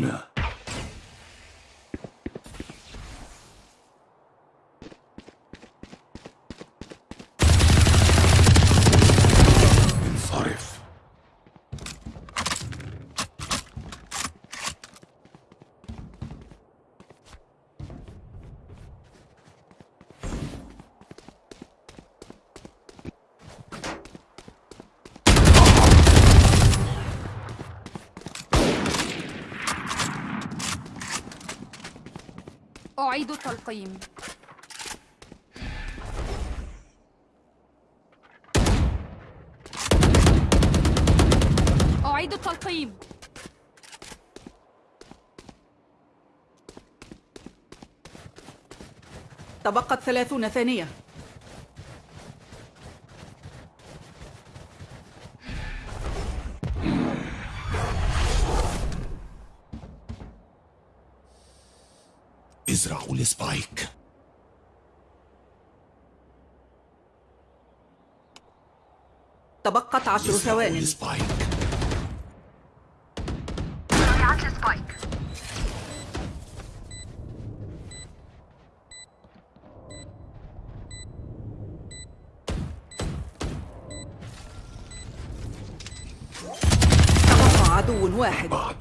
Corner. أعيد التلقيم. أعيد التلقيم. تبقت ثلاثون ثانية. ازرعوا ال spike تبقت عشر ازرعوا ثوان. ال spike ضيعت السبايك عدو واحد. بعد